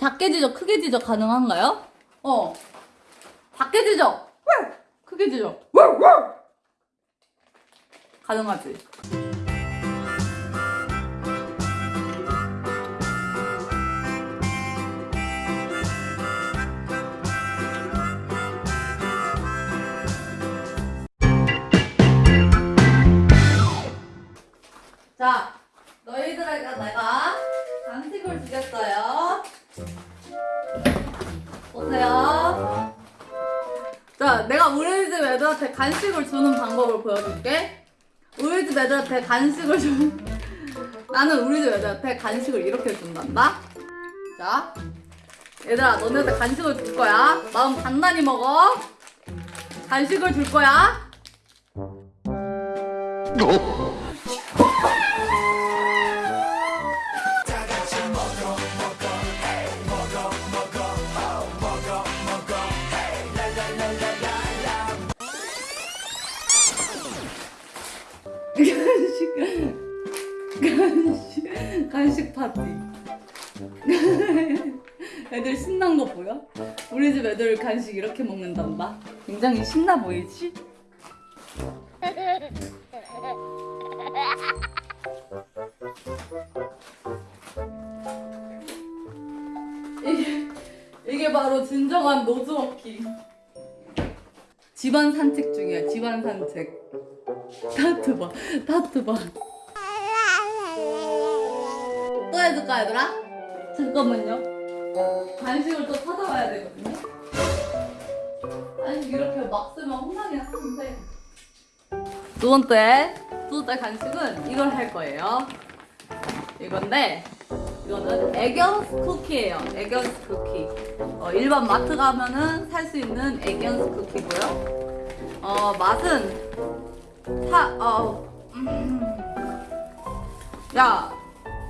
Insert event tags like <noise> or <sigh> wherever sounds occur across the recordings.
작게 지적, 크게 지적 가능한가요? 어. 작게 지적. 크게 지적. 가능하지. 자, 너희들에게 내가 간식을 주겠어요. 보세요. 자, 내가 우리 집 애들한테 간식을 주는 방법을 보여줄게. 우리 집 애들한테 간식을 주는. <laughs> 나는 우리 집 애들한테 간식을 이렇게 준단다. 자, 얘들아, 너네한테 간식을 줄 거야. 마음 단단히 먹어. 간식을 줄 거야. 간식. 간식. 간식 파티. <laughs> 애들 신난 거 보여? 우리 집 애들 간식 이렇게 먹는단다. 굉장히 신나 보이지? <laughs> 이게 이게 바로 진정한 nose working 집안 산책 중이야 집안 산책 타투 봐, 타투 봐. 또 해줄까, 얘들아? 잠깐만요. 간식을 또 찾아와야 되거든요. 간식 이렇게 막 쓰면 혼나긴 하는데. 두 번째, 두 번째 간식은 이걸 할 거예요. 이건데, 이거는 애견스 쿠키예요. 애견스 쿠키. 어, 일반 마트 가면은 살 수 있는 에견스 쿠키고요. 어, 맛은 사, 어, 음. 야,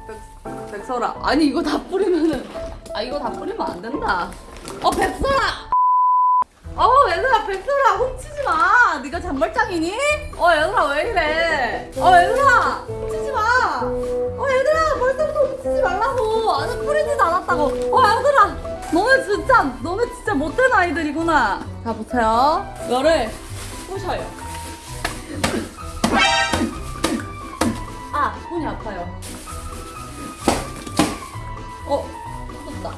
백, 백설아. 아니, 이거 다 뿌리면은, 아, 이거 다 뿌리면 안 된다. 어, 백설아! 어, 얘들아, 백설아, 훔치지 마! 네가 장발장이니? 어, 얘들아, 왜 이래? 어, 얘들아, 훔치지 마! 어, 얘들아, 벌써 뿌리지도 않았다고! 어, 얘들아! 너네 진짜, 너네 진짜 못된 아이들이구나. 자, 보세요. 이거를 부셔요. 아, 손이 아파요. 어, 터졌다.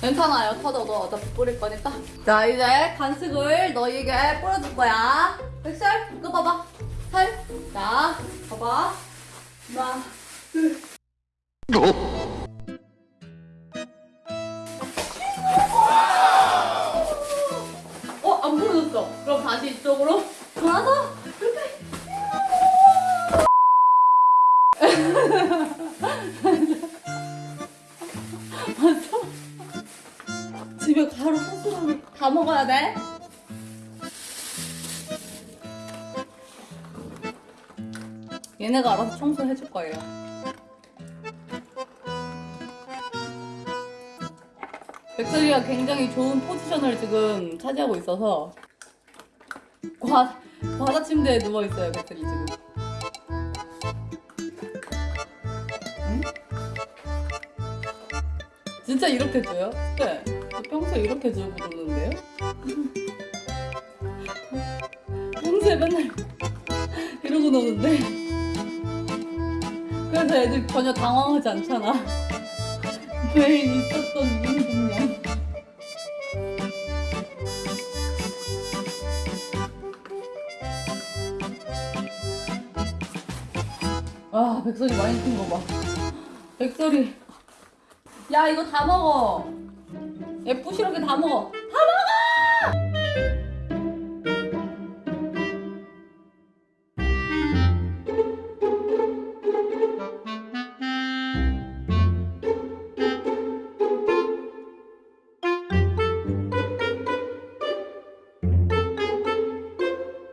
괜찮아요. 터져도 어차피 뿌릴 거니까. 자, 이제 간식을 너희에게 뿌려줄 거야. 백설, 이거 봐봐. 살. 자, 봐봐. 하나, 둘. 어, 안 부러졌어. 그럼 다시 이쪽으로 돌아서. 맞아? 집에 가루 소스랑 다 먹어야 돼? 얘네가 알아서 청소해줄 거예요. 백설이가 굉장히 좋은 포지션을 지금 차지하고 있어서 과, 과자 침대에 누워있어요, 백설이 지금. 응? 진짜 이렇게 줘요? 네. 저 평소에 이렇게 주고 노는데요? 평소에 맨날 이러고 노는데 그래서 애들 전혀 당황하지 않잖아 <laughs> 매일 있었던 윤분량 백설이 많이 큰 거 봐. 백설이. 야, 이거 다 먹어. 예쁘시럽게 다 먹어. 다 먹어!